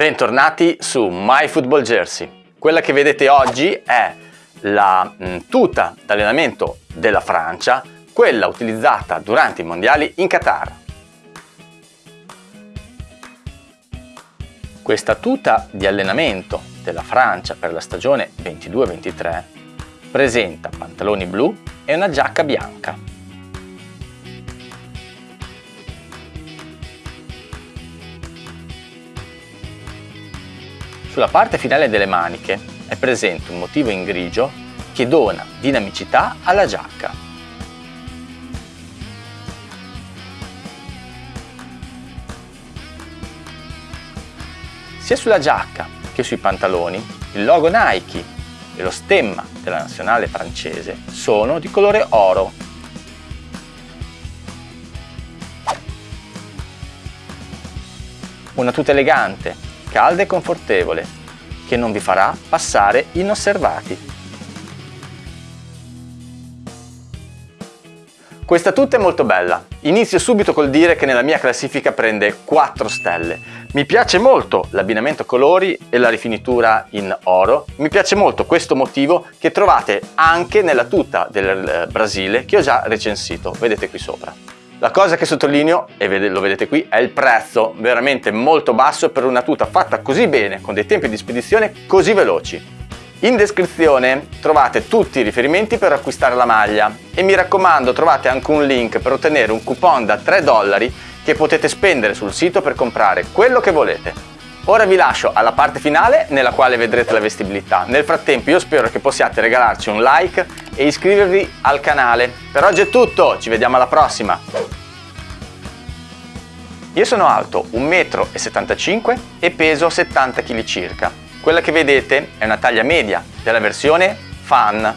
Bentornati su My Football Jersey. Quella che vedete oggi è la mm, tuta d'allenamento della Francia, quella utilizzata durante i mondiali in Qatar. Questa tuta di allenamento della Francia per la stagione 22-23 presenta pantaloni blu e una giacca bianca. Sulla parte finale delle maniche è presente un motivo in grigio che dona dinamicità alla giacca. Sia sulla giacca che sui pantaloni il logo Nike e lo stemma della nazionale francese sono di colore oro. Una tuta elegante calda e confortevole, che non vi farà passare inosservati. Questa tuta è molto bella. Inizio subito col dire che nella mia classifica prende 4 stelle. Mi piace molto l'abbinamento colori e la rifinitura in oro. Mi piace molto questo motivo che trovate anche nella tuta del Brasile che ho già recensito, vedete qui sopra. La cosa che sottolineo, e lo vedete qui, è il prezzo veramente molto basso per una tuta fatta così bene, con dei tempi di spedizione così veloci. In descrizione trovate tutti i riferimenti per acquistare la maglia e mi raccomando trovate anche un link per ottenere un coupon da 3 dollari che potete spendere sul sito per comprare quello che volete. Ora vi lascio alla parte finale nella quale vedrete la vestibilità. Nel frattempo io spero che possiate regalarci un like e iscrivervi al canale. Per oggi è tutto, ci vediamo alla prossima! Io sono alto 1,75 m e peso 70 kg circa. Quella che vedete è una taglia media della versione Fan